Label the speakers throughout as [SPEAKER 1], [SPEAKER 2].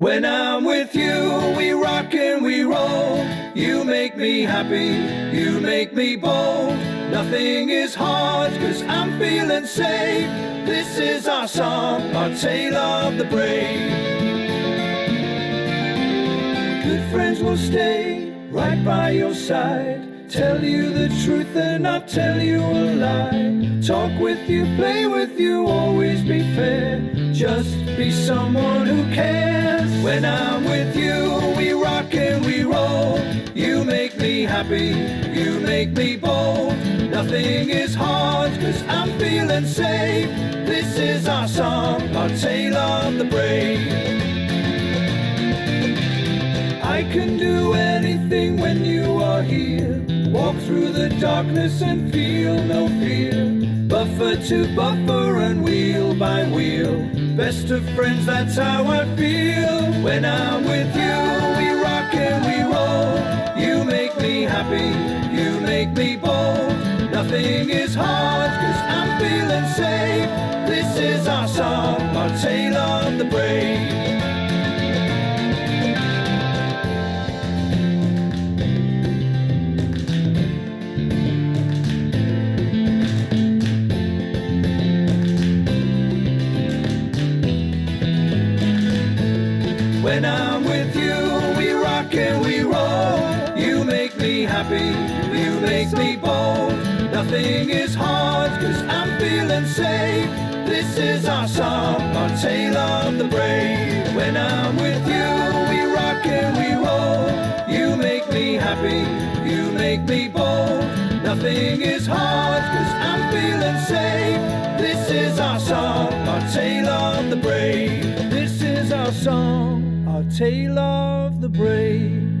[SPEAKER 1] When I'm with you, we rock and we roll. You make me happy, you make me bold. Nothing is hard, cause I'm feeling safe. This is our song, our tale of the brave. Good friends will stay right by your side. Tell you the truth and not tell you a lie. Talk with you, play with you, always be fair. Just be someone who cares. When I'm with you, we rock and we roll. You make me happy, you make me bold. Nothing is hard, cause I'm feeling safe. This is our song, our tale of the brave. I can do anything when you are here. Through the darkness and feel no fear. Buffer to buffer and wheel by wheel. Best of friends, that's how I feel. When I'm with you, we rock and we roll. You make me happy, you make me bold. Nothing is hard, cause I'm feeling safe. This is our song, our tale of the brave. I'm feeling safe. This is our song, our tale of the brave. When I'm with you, we rock and we roll. You make me happy, you make me bold. Nothing is hard, cause I'm feeling safe. This is our song, our tale of the brave. This is our song, our tale of the brave.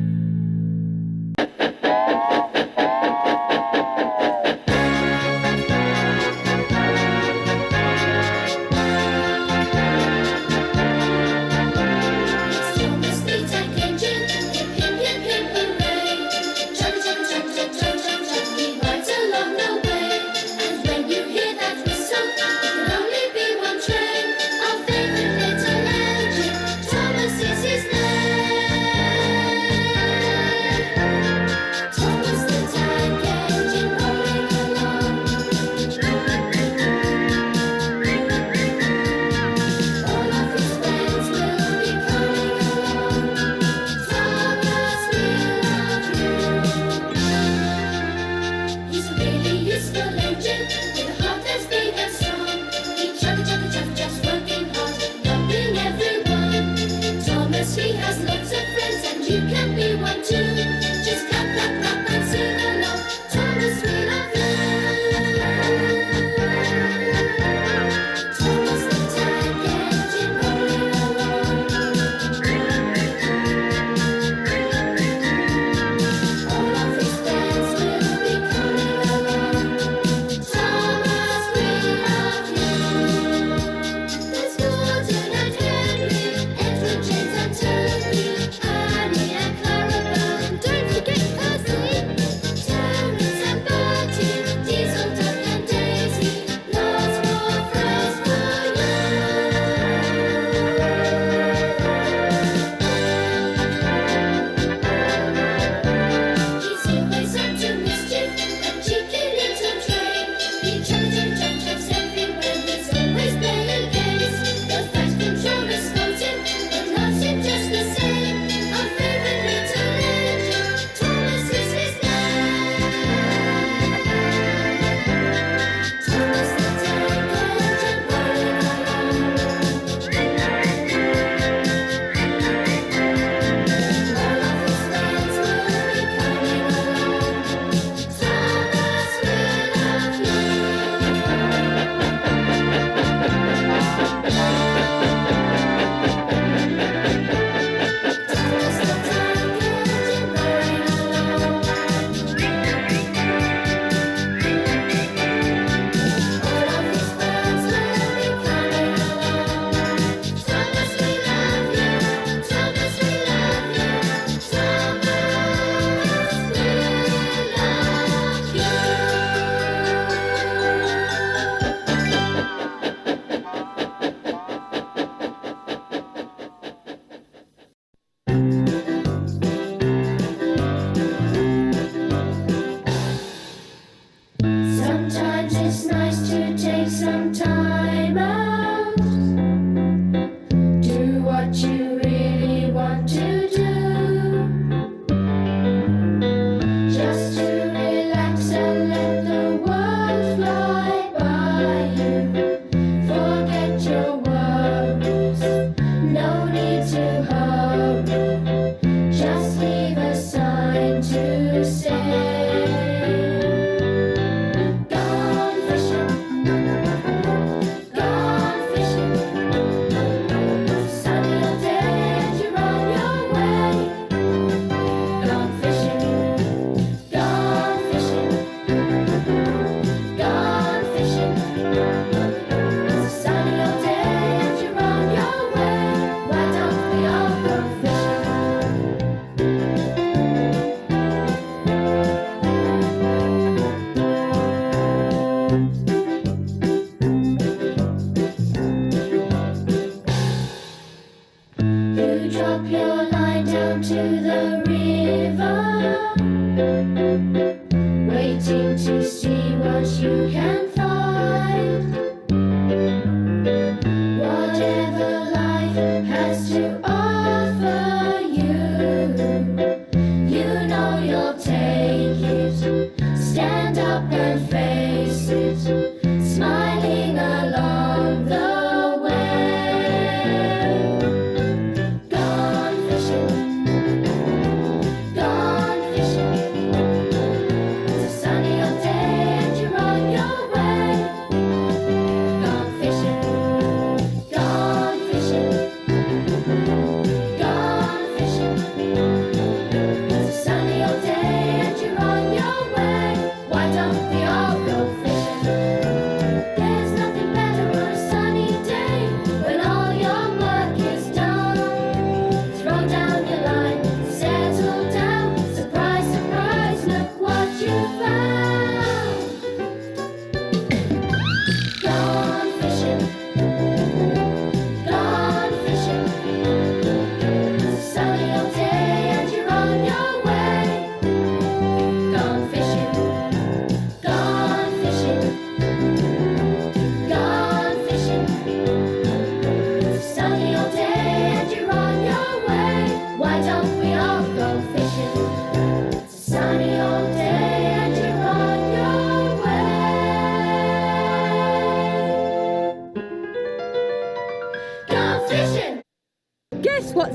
[SPEAKER 2] To the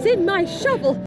[SPEAKER 3] in my shovel?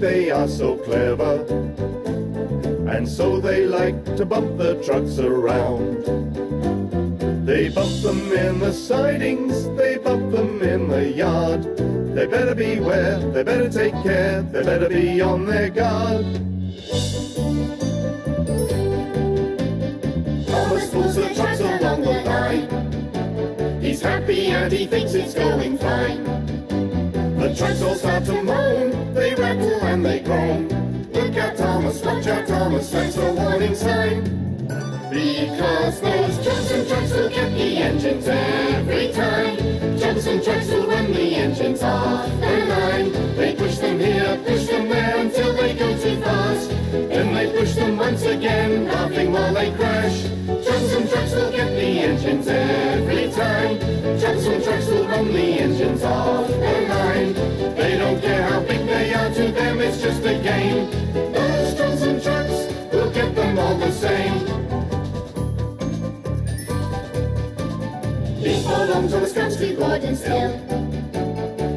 [SPEAKER 4] They are so clever, and so they like to bump the trucks around. They bump them in the sidings, they bump them in the yard. They better beware, they better take care, they better be on their guard. Thomas pulls the trucks along the line. He's happy and he thinks it's going fine. The trucks all start to moan, watch out Thomas, a warning sign. Because those and trucks will get the engines every time. Johnson trucks will run the engines off the line. They push them here, push them there until they go too fast. Then they push them once again, laughing while they crash. Johnson trucks will get the engines every time. Johnson trucks will run the engines off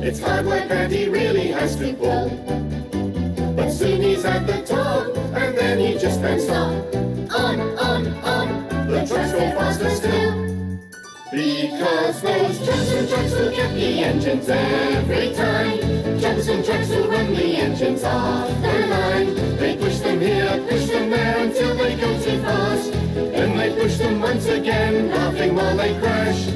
[SPEAKER 4] It's hard work and he really has to pull. But soon he's at the top, and then he just can't stop. On, on, on, the trucks go faster still. Because those Johnson trucks will get the engines every time. Johnson trucks will run the engines off the line. They push them here, push them there until they go too fast. Then they push them once again, laughing while they crash.